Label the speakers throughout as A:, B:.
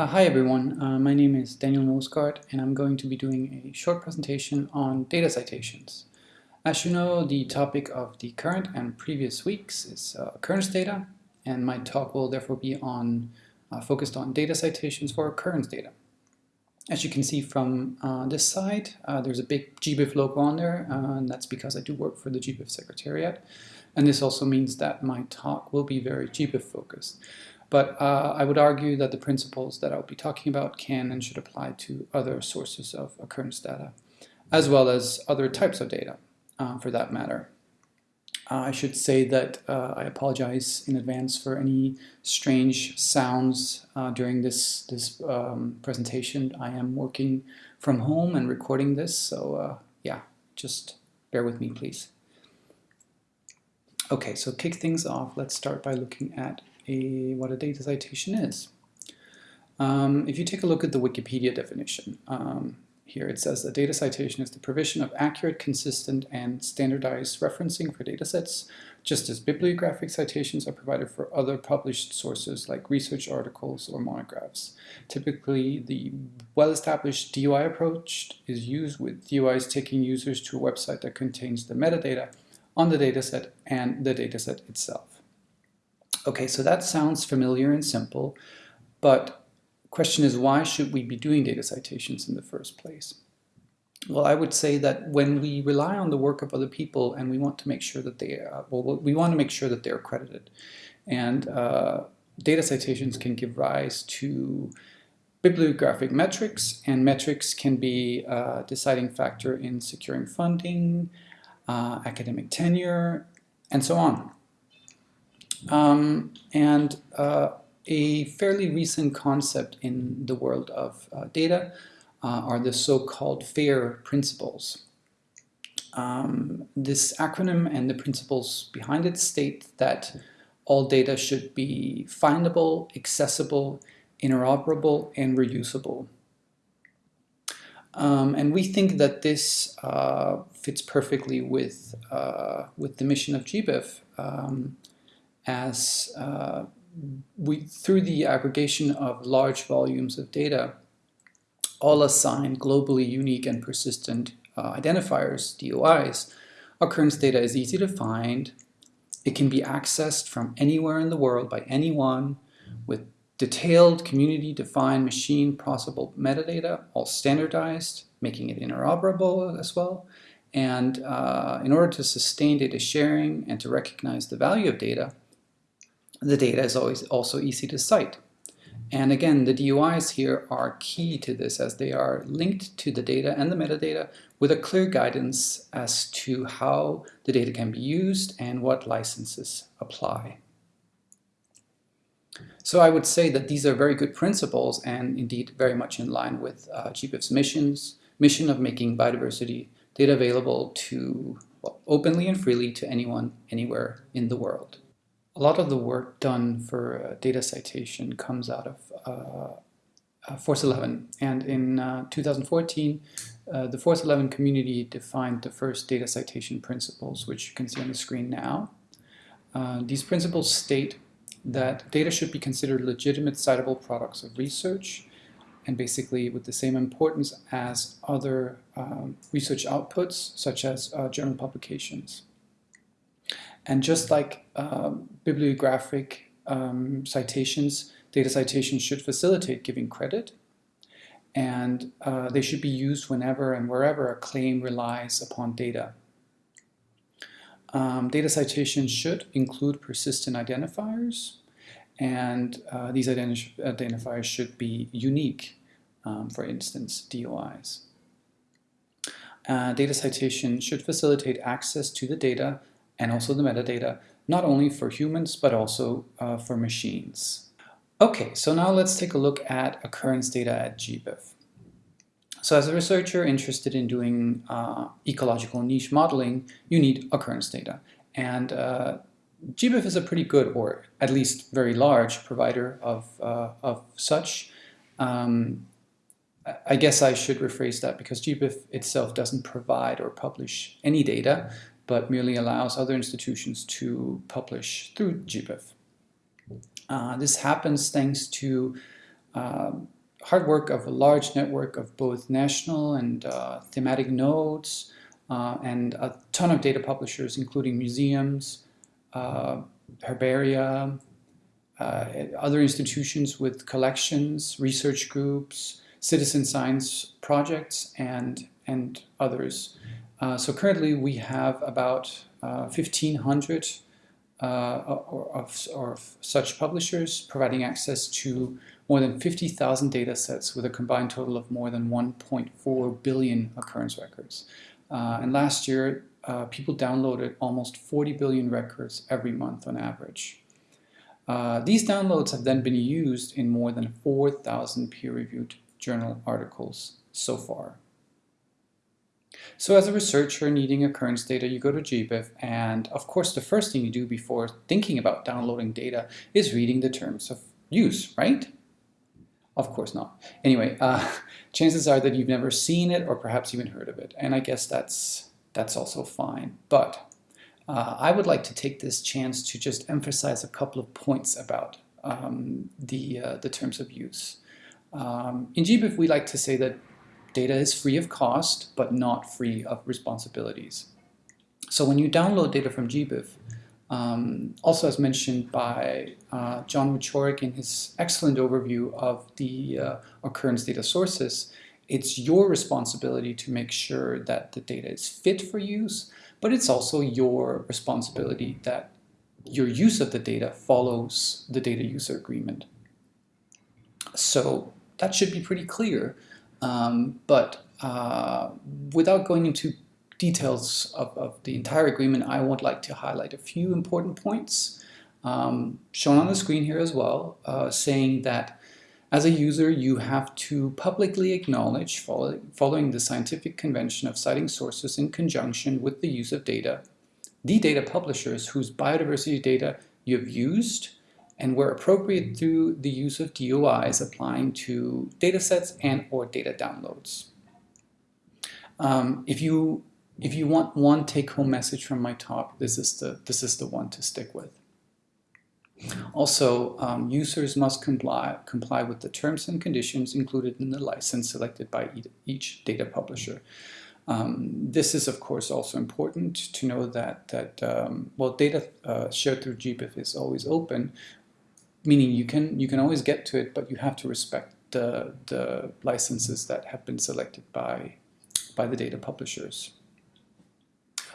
A: Uh, hi everyone, uh, my name is Daniel Noesgaard and I'm going to be doing a short presentation on data citations. As you know, the topic of the current and previous weeks is uh, occurrence data and my talk will therefore be on uh, focused on data citations for occurrence data. As you can see from uh, this side, uh, there's a big GBIF logo on there and that's because I do work for the GBIF Secretariat and this also means that my talk will be very GBIF focused. But uh, I would argue that the principles that I'll be talking about can and should apply to other sources of occurrence data, as well as other types of data, uh, for that matter. Uh, I should say that uh, I apologize in advance for any strange sounds uh, during this, this um, presentation. I am working from home and recording this, so uh, yeah, just bear with me, please. Okay, so kick things off, let's start by looking at a, what a data citation is. Um, if you take a look at the Wikipedia definition, um, here it says a data citation is the provision of accurate, consistent, and standardized referencing for datasets, just as bibliographic citations are provided for other published sources like research articles or monographs. Typically, the well-established DOI approach is used with DOIs taking users to a website that contains the metadata on the dataset and the dataset itself. Okay, so that sounds familiar and simple, but question is why should we be doing data citations in the first place? Well, I would say that when we rely on the work of other people and we want to make sure that they, uh, well, we want to make sure that they're credited. And uh, data citations can give rise to bibliographic metrics, and metrics can be a deciding factor in securing funding, uh, academic tenure, and so on. Um, and uh, a fairly recent concept in the world of uh, data uh, are the so-called FAIR principles. Um, this acronym and the principles behind it state that all data should be findable, accessible, interoperable, and reusable. Um, and we think that this uh, fits perfectly with, uh, with the mission of GBIF. Um, as uh, we, through the aggregation of large volumes of data, all assigned globally unique and persistent uh, identifiers, DOIs, occurrence data is easy to find. It can be accessed from anywhere in the world by anyone with detailed community-defined machine processable metadata, all standardized, making it interoperable as well. And uh, in order to sustain data sharing and to recognize the value of data, the data is always also easy to cite. And again, the DOIs here are key to this as they are linked to the data and the metadata with a clear guidance as to how the data can be used and what licenses apply. So I would say that these are very good principles and indeed very much in line with uh, GBIF's missions, mission of making biodiversity data available to well, openly and freely to anyone, anywhere in the world a lot of the work done for uh, data citation comes out of uh, uh Force 11. And in uh, 2014, uh, the Force 11 community defined the first data citation principles, which you can see on the screen now. these principles state that data should be considered legitimate citable products of research and basically with the same importance as other um, research outputs such as uh, journal publications. And just like um, bibliographic um, citations, data citations should facilitate giving credit and uh, they should be used whenever and wherever a claim relies upon data. Um, data citations should include persistent identifiers and uh, these identi identifiers should be unique, um, for instance, DOIs. Uh, data citation should facilitate access to the data and also the metadata, not only for humans, but also uh, for machines. Okay, so now let's take a look at occurrence data at GBIF. So as a researcher interested in doing uh, ecological niche modeling, you need occurrence data. And uh, GBIF is a pretty good, or at least very large, provider of, uh, of such. Um, I guess I should rephrase that because GBIF itself doesn't provide or publish any data, but merely allows other institutions to publish through GBIF. Uh, this happens thanks to um, hard work of a large network of both national and uh, thematic nodes uh, and a ton of data publishers, including museums, uh, herbaria, uh, other institutions with collections, research groups, citizen science projects, and, and others. Uh, so currently we have about 1,500 uh, of, of, such publishers providing access to more than 50,000 data sets with a combined total of more than 1.4 billion occurrence records. Uh, and last year, uh, people downloaded almost 40 billion records every month on average. Uh, these downloads have then been used in more than 4,000 peer-reviewed journal articles so far. So as a researcher needing occurrence data, you go to GBIF, and of course the first thing you do before thinking about downloading data is reading the terms of use, right? Of course not. Anyway, uh, chances are that you've never seen it or perhaps even heard of it. And I guess that's, that's also fine. But uh, I would like to take this chance to just emphasize a couple of points about um, the, uh, the terms of use. Um, in GBIF, we like to say that data is free of cost, but not free of responsibilities. So when you download data from GBIF, um, also as mentioned by uh, John Wieczorek in his excellent overview of the uh, occurrence data sources, it's your responsibility to make sure that the data is fit for use, but it's also your responsibility that your use of the data follows the data user agreement. So that should be pretty clear, um, but uh, without going into details of, of, the entire agreement, I would like to highlight a few important points um, shown on the screen here as well, uh, saying that as a user, you have to publicly acknowledge, follow, following the scientific convention of citing sources in conjunction with the use of data, the data publishers whose biodiversity data you have used and where appropriate through the use of DOIs applying to datasets and or data downloads. Um, if you if you want one take-home message from my talk, this is the, this is the one to stick with. Also, um, users must comply, comply with the terms and conditions included in the license selected by each data publisher. Um, this is, of course, also important to know that, that um, well, data uh, shared through GBIF is always open, meaning you can, you can always get to it, but you have to respect the, the licenses that have been selected by, by the data publishers.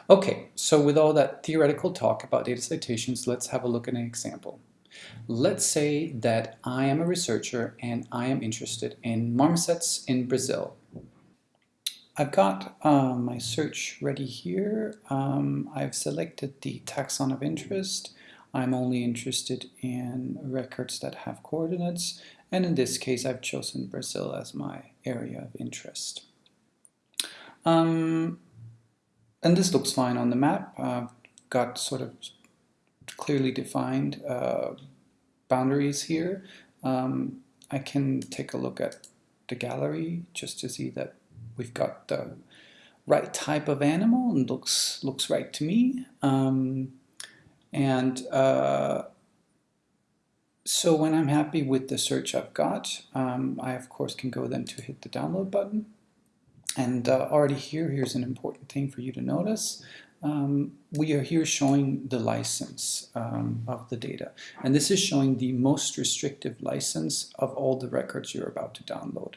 A: Okay, so with all that theoretical talk about data citations, let's have a look at an example. Let's say that I am a researcher and I am interested in marmosets in Brazil. I've got um, my search ready here. Um, I've selected the taxon of interest. I'm only interested in records that have coordinates. And in this case, I've chosen Brazil as my area of interest. Um, and this looks fine on the map. I've got sort of clearly defined uh, boundaries here. Um, I can take a look at the gallery just to see that we've got the right type of animal and looks looks right to me. Um, and uh, so when I'm happy with the search I've got, um, I of course can go then to hit the download button. And uh, already here, here's an important thing for you to notice. Um, we are here showing the license um, of the data. And this is showing the most restrictive license of all the records you're about to download.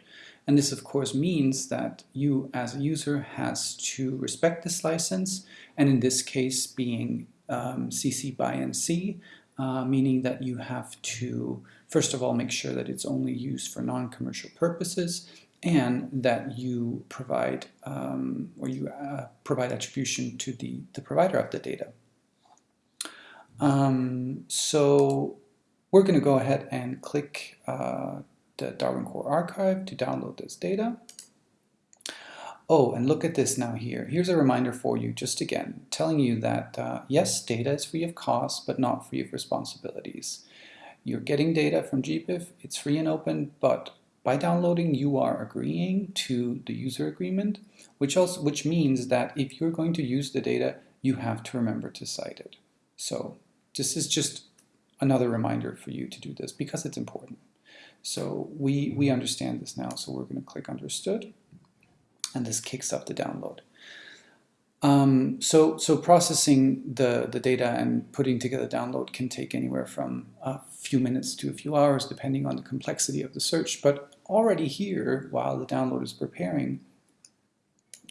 A: And this of course means that you as a user has to respect this license, and in this case being um, CC by NC, uh, meaning that you have to first of all make sure that it's only used for non-commercial purposes, and that you provide um, or you uh, provide attribution to the, the provider of the data. Um, so we're going to go ahead and click uh, the Darwin Core Archive to download this data. Oh, and look at this now here. Here's a reminder for you, just again, telling you that uh, yes, data is free of cost, but not free of responsibilities. You're getting data from GBIF, it's free and open, but by downloading, you are agreeing to the user agreement, which, also, which means that if you're going to use the data, you have to remember to cite it. So this is just another reminder for you to do this because it's important. So we, we understand this now, so we're going to click understood, and this kicks up the download. Um, so, so processing the, the data and putting together download can take anywhere from a few minutes to a few hours, depending on the complexity of the search. But already here, while the download is preparing,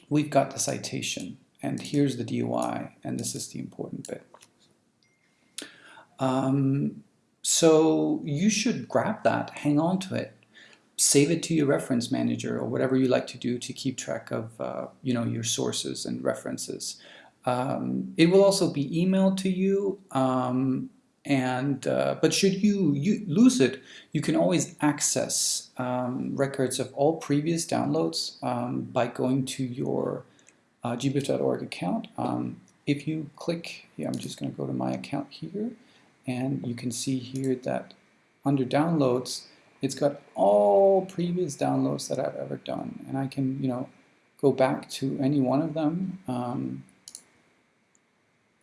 A: we've got the citation. And here's the DOI, and this is the important bit. Um, so you should grab that, hang on to it, save it to your reference manager or whatever you like to do to keep track of uh, you know your sources and references. Um, it will also be emailed to you um, and uh, but should you, you, lose it you can always access um, records of all previous downloads um, by going to your uh, gbif.org account. Um, if you click, yeah, I'm just going to go to my account here and you can see here that under downloads it's got all previous downloads that I've ever done and I can you know go back to any one of them um,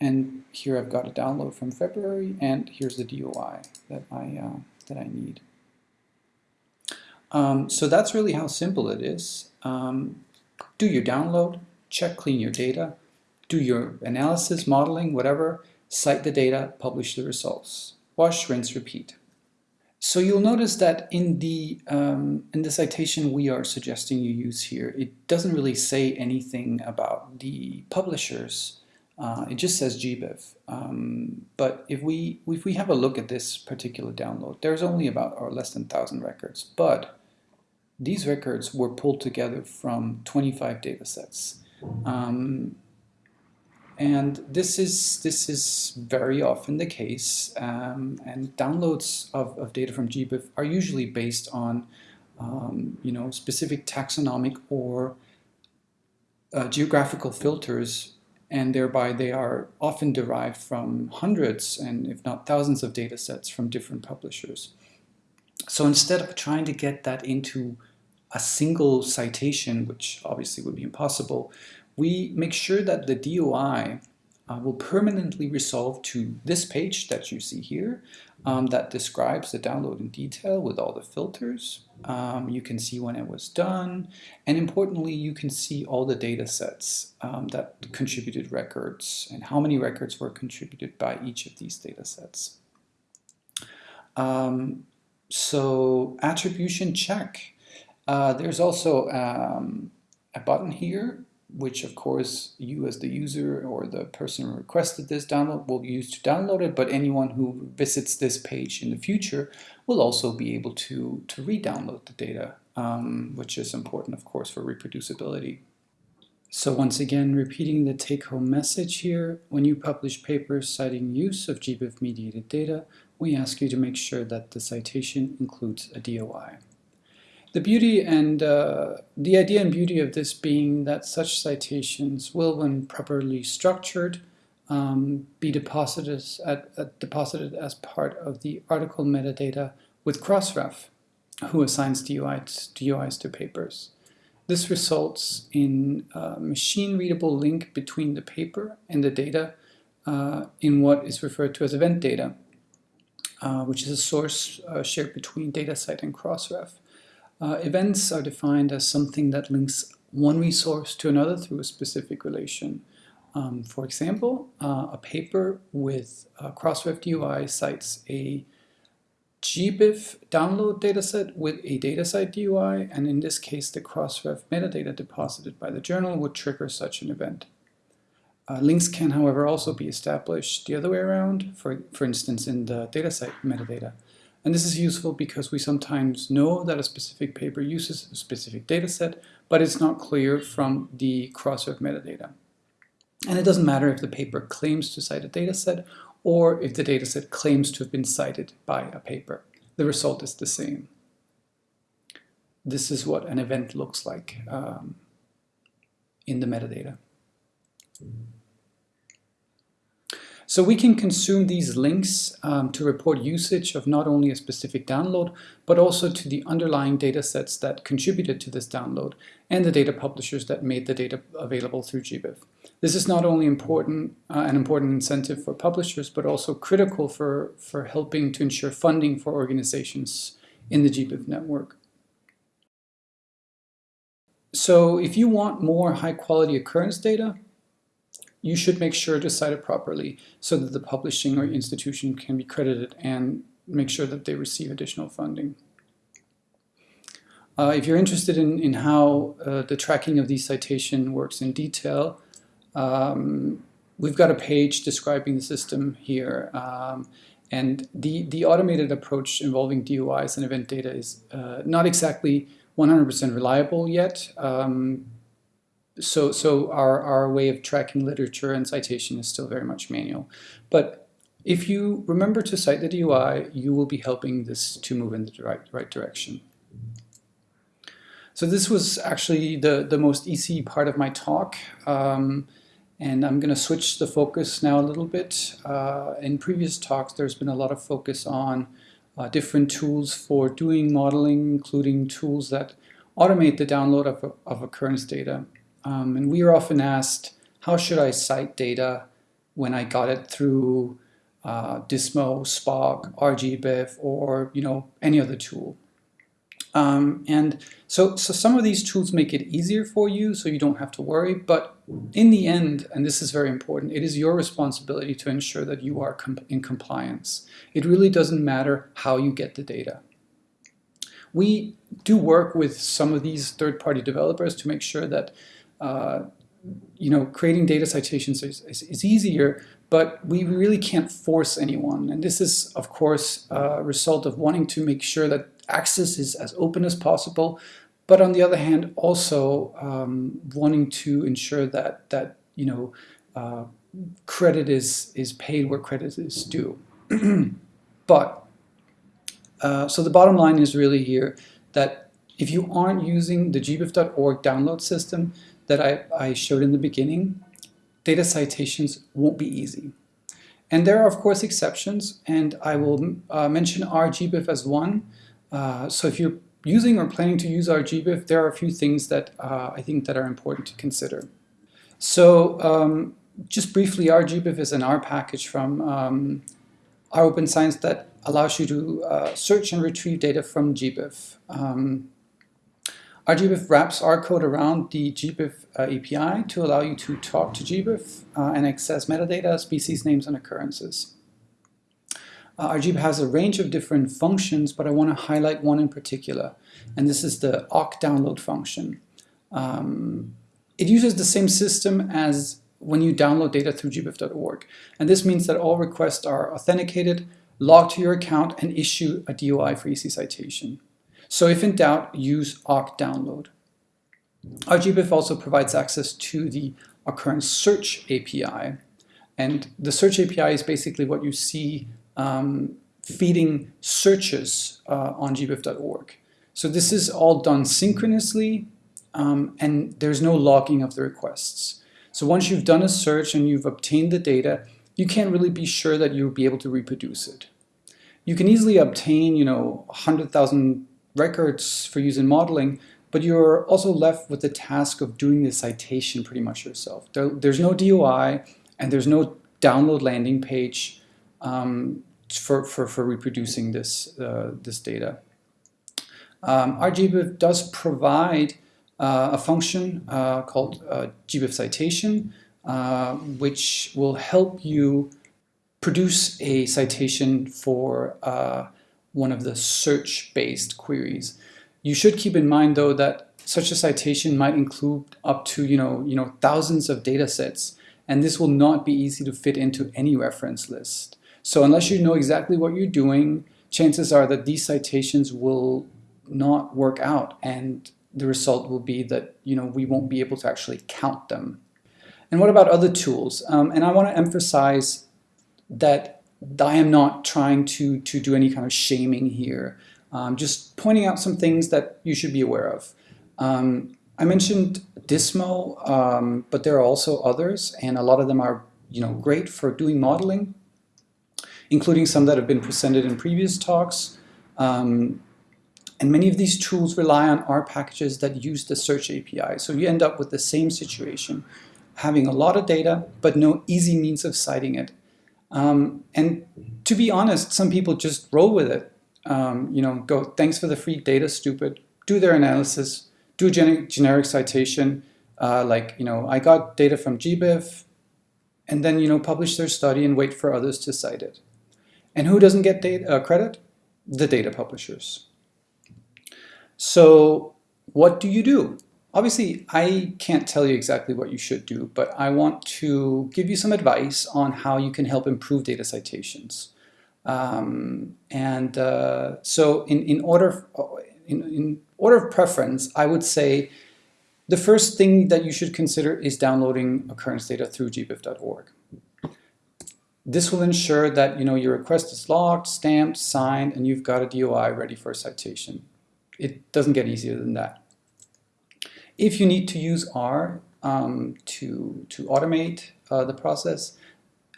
A: and here I've got a download from February and here's the DOI that I uh, that I need. Um, so that's really how simple it is. Um, do your download check clean your data do your analysis modeling whatever cite the data publish the results. Wash rinse repeat so you'll notice that in the, um, in the citation we are suggesting you use here, it doesn't really say anything about the publishers. Uh, it just says GBIF. Um, but if we, if we have a look at this particular download, there's only about or less than 1,000 records. But these records were pulled together from 25 data sets. Um, and this is, this is very often the case. Um, and downloads of, of data from GBIF are usually based on um, you know, specific taxonomic or uh, geographical filters and thereby they are often derived from hundreds and if not thousands of data sets from different publishers. So instead of trying to get that into a single citation, which obviously would be impossible, we make sure that the DOI uh, will permanently resolve to this page that you see here um, that describes the download in detail with all the filters. Um, you can see when it was done, and importantly, you can see all the data sets um, that contributed records and how many records were contributed by each of these data sets. Um, so attribution check. Uh, there's also um, a button here which of course you as the user or the person who requested this download will use to download it, but anyone who visits this page in the future will also be able to, to re-download the data, um, which is important of course for reproducibility. So once again, repeating the take-home message here, when you publish papers citing use of GBIF-mediated data, we ask you to make sure that the citation includes a DOI. The beauty and uh, the idea and beauty of this being that such citations will, when properly structured, um, be deposited, at, uh, deposited as part of the article metadata with Crossref, who assigns DOIs, DOIs to papers. This results in a machine-readable link between the paper and the data uh, in what is referred to as event data, uh, which is a source uh, shared between DataCite and Crossref. Uh, events are defined as something that links one resource to another through a specific relation. Um, for example, uh, a paper with uh, Crossref DOI cites a GBIF download dataset with a DataCite DOI, and in this case, the Crossref metadata deposited by the journal would trigger such an event. Uh, links can, however, also be established the other way around, for, for instance, in the DataCite metadata. And this is useful because we sometimes know that a specific paper uses a specific dataset, but it's not clear from the Crossref metadata. And it doesn't matter if the paper claims to cite a dataset or if the dataset claims to have been cited by a paper. The result is the same. This is what an event looks like um, in the metadata. So we can consume these links um, to report usage of not only a specific download, but also to the underlying data sets that contributed to this download and the data publishers that made the data available through GBIF. This is not only important, uh, an important incentive for publishers, but also critical for, for helping to ensure funding for organizations in the GBIF network. So if you want more high quality occurrence data, you should make sure to cite it properly so that the publishing or institution can be credited and make sure that they receive additional funding. Uh, if you're interested in, in how uh, the tracking of these citation works in detail, um, we've got a page describing the system here. Um, and the, the automated approach involving DOIs and event data is uh, not exactly 100% reliable yet. Um, so so our, our way of tracking literature and citation is still very much manual. But if you remember to cite the DOI, you will be helping this to move in the right, right direction. So this was actually the, the most easy part of my talk. Um, and I'm going to switch the focus now a little bit. Uh, in previous talks, there's been a lot of focus on uh, different tools for doing modeling, including tools that automate the download of, of occurrence data. Um, and we are often asked, how should I cite data when I got it through uh, Dismo, spocc, RGBIF, or you know any other tool? Um, and so, so some of these tools make it easier for you so you don't have to worry. But in the end, and this is very important, it is your responsibility to ensure that you are com in compliance. It really doesn't matter how you get the data. We do work with some of these third-party developers to make sure that uh, you know, creating data citations is, is, is, easier, but we really can't force anyone. And this is, of course, a result of wanting to make sure that access is as open as possible, but on the other hand, also um, wanting to ensure that that you know uh, credit is is paid where credit is due. but uh, so the bottom line is really here that if you aren't using the gbif.org download system that I, I showed in the beginning, data citations won't be easy. And there are, of course, exceptions, and I will uh, mention RGBIF as one. Uh, so if you're using or planning to use RGBIF, there are a few things that uh, I think that are important to consider. So um, just briefly, RGBIF is an R package from um, R Open Science that allows you to uh, search and retrieve data from GBIF. Um, RGBIF wraps R code around the GBIF uh, API to allow you to talk to GBIF uh, and access metadata, species names, and occurrences. Uh, RGBIF has a range of different functions, but I want to highlight one in particular, and this is the occ download function. Um, it uses the same system as when you download data through gbif.org, and this means that all requests are authenticated, logged to your account, and issue a DOI for easy citation. So if in doubt, use occ download. RGBIF also provides access to the occurrence search API, and the search API is basically what you see um, feeding searches uh, on gbif.org. So this is all done synchronously um, and there's no logging of the requests. So once you've done a search and you've obtained the data, you can't really be sure that you'll be able to reproduce it. You can easily obtain, you know, 100,000 records for use in modeling, but you're also left with the task of doing the citation pretty much yourself. There, there's no DOI and there's no download landing page um, for, for, for reproducing this, uh, this data. Um, RGBIF does provide uh, a function uh, called uh, GBIF citation, uh, which will help you produce a citation for uh, one of the search-based queries. You should keep in mind, though, that such a citation might include up to you know, you know, thousands of data sets, and this will not be easy to fit into any reference list. So unless you know exactly what you're doing, chances are that these citations will not work out and the result will be that you know we won't be able to actually count them. And what about other tools? Um, and I want to emphasize that I am not trying to, to do any kind of shaming here. Um, just pointing out some things that you should be aware of. Um, I mentioned Dismo, um, but there are also others, and a lot of them are you know, great for doing modeling including some that have been presented in previous talks. Um, and many of these tools rely on R packages that use the search API. So you end up with the same situation, having a lot of data, but no easy means of citing it. Um, and to be honest, some people just roll with it. um, you know, go, thanks for the free data, stupid, do their analysis, do gen generic citation, uh, like, you know, I got data from GBIF, and then, you know, publish their study and wait for others to cite it. And who doesn't get data, uh, credit? The data publishers. So what do you do? Obviously, I can't tell you exactly what you should do, but I want to give you some advice on how you can help improve data citations. Um, and uh, so in, in, order, in, in order of preference, I would say the first thing that you should consider is downloading occurrence data through gbif.org. This will ensure that you know your request is logged, stamped, signed, and you've got a DOI ready for a citation. It doesn't get easier than that. If you need to use R um, to, to automate uh, the process,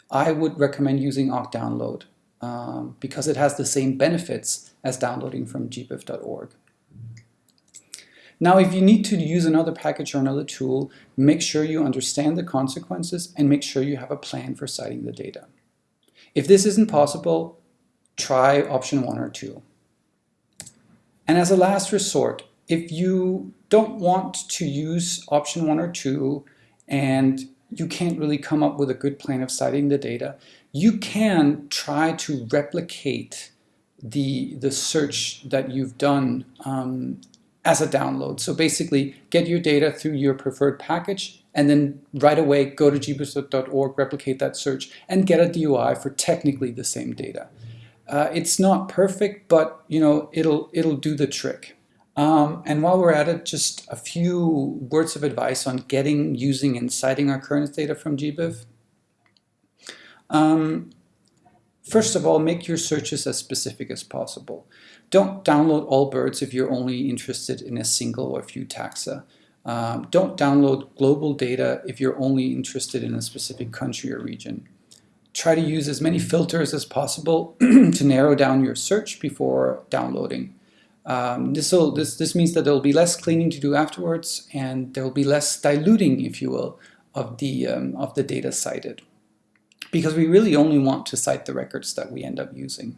A: I would recommend using occ download um, because it has the same benefits as downloading from gbif.org. Now, if you need to use another package or another tool, make sure you understand the consequences and make sure you have a plan for citing the data. If this isn't possible, try option one or two. And as a last resort, if you don't want to use option one or two and you can't really come up with a good plan of citing the data, you can try to replicate the, the search that you've done um, as a download. So basically get your data through your preferred package and then right away go to gbif.org, replicate that search and get a DOI for technically the same data. Uh, it's not perfect, but you know it'll it'll do the trick. Um, and while we're at it, just a few words of advice on getting, using, and citing our current data from GBIF. Um, first of all, make your searches as specific as possible. Don't download all BIRDs if you're only interested in a single or a few taxa. Um, don't download global data if you're only interested in a specific country or region. Try to use as many filters as possible to narrow down your search before downloading. Um, this, will, this, this means that there will be less cleaning to do afterwards and there will be less diluting, if you will, of the, um, of the data cited. Because we really only want to cite the records that we end up using.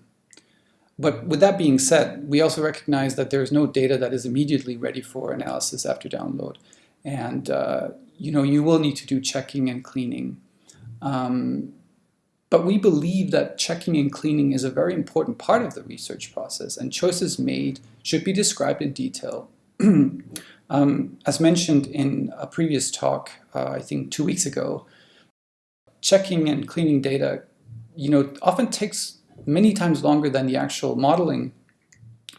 A: But with that being said, we also recognize that there is no data that is immediately ready for analysis after download. And uh, you know, you will need to do checking and cleaning. Um, but we believe that checking and cleaning is a very important part of the research process and choices made should be described in detail. um, as mentioned in a previous talk, uh, I think two weeks ago, checking and cleaning data you know, often takes many times longer than the actual modeling.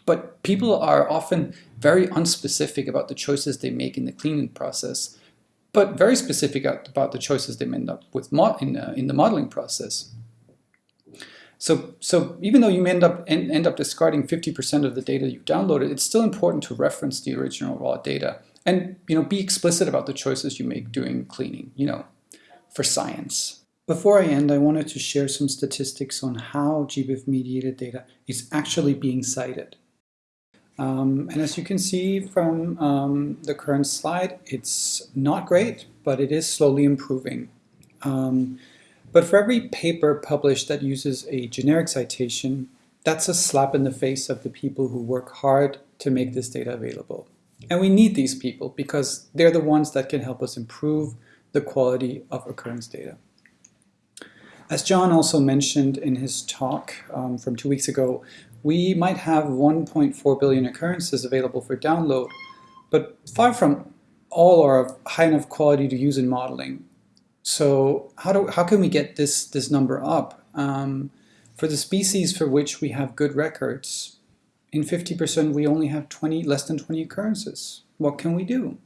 A: But people are often very unspecific about the choices they make in the cleaning process but very specific about the choices they end up with in, uh, in the modeling process. So, so even though you end up end, end up discarding 50% of the data you downloaded, it's still important to reference the original raw data and you know be explicit about the choices you make doing cleaning, you know, for science. Before I end, I wanted to share some statistics on how GBIF mediated data is actually being cited. Um, and as you can see from um, the current slide, it's not great, but it is slowly improving. Um, but for every paper published that uses a generic citation, that's a slap in the face of the people who work hard to make this data available. And we need these people because they're the ones that can help us improve the quality of occurrence data. As John also mentioned in his talk um, from two weeks ago, we might have 1.4 billion occurrences available for download, but far from all are of high enough quality to use in modeling. So how, do, how can we get this, this number up? Um, for the species for which we have good records, in 50% we only have 20, less than 20 occurrences. What can we do?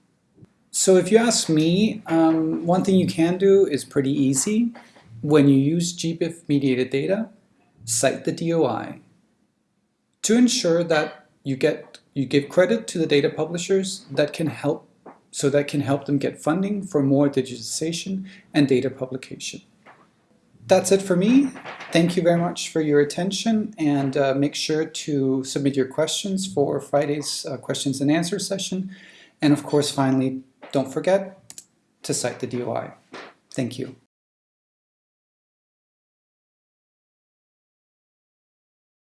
A: So if you ask me, um, one thing you can do is pretty easy. When you use GBIF mediated data, cite the DOI to ensure that you get you give credit to the data publishers that can help so that can help them get funding for more digitization and data publication. That's it for me. Thank you very much for your attention and uh, make sure to submit your questions for Friday's uh, questions and answer session. And of course, finally, don't forget to cite the DOI. Thank you.